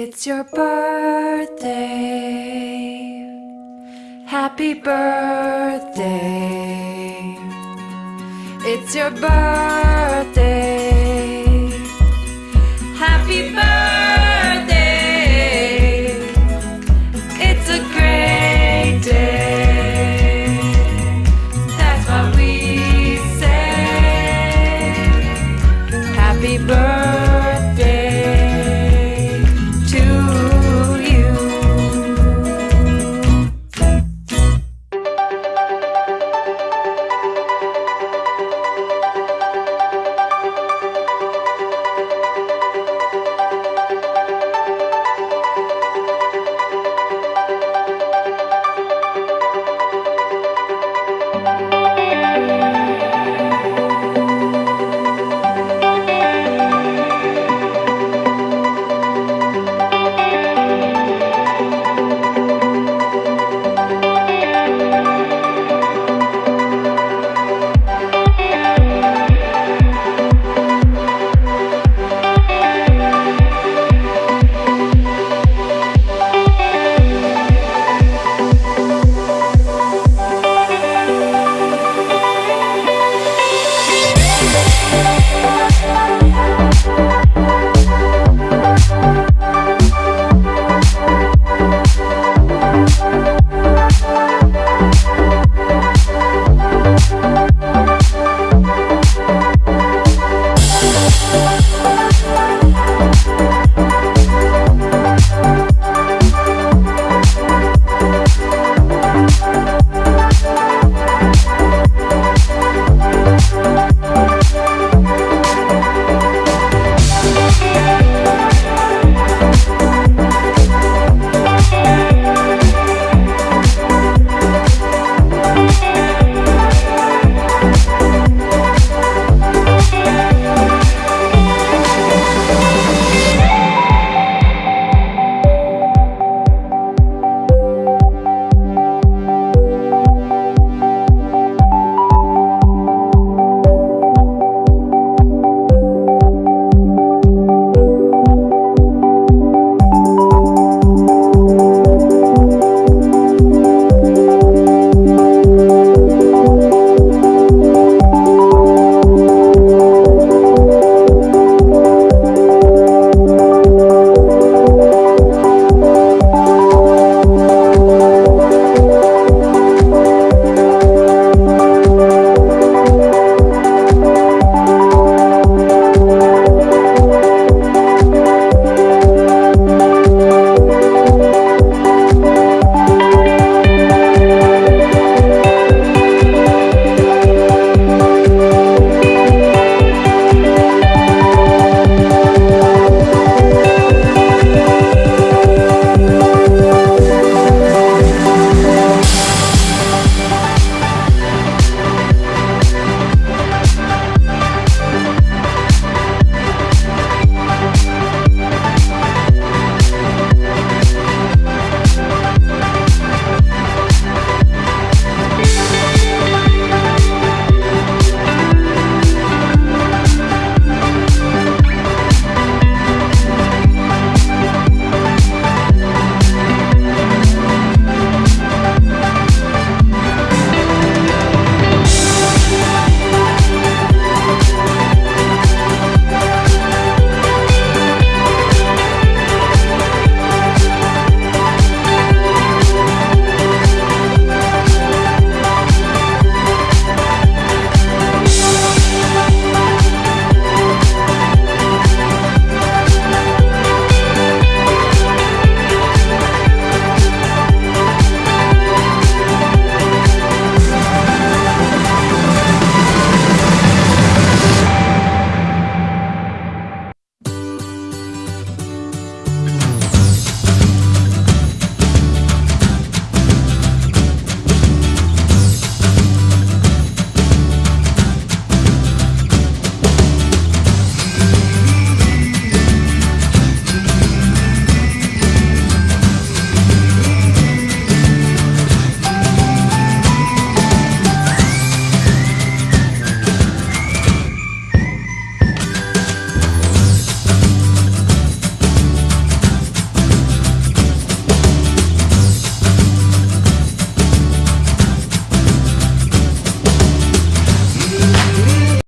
It's your birthday. Happy birthday. It's your birthday.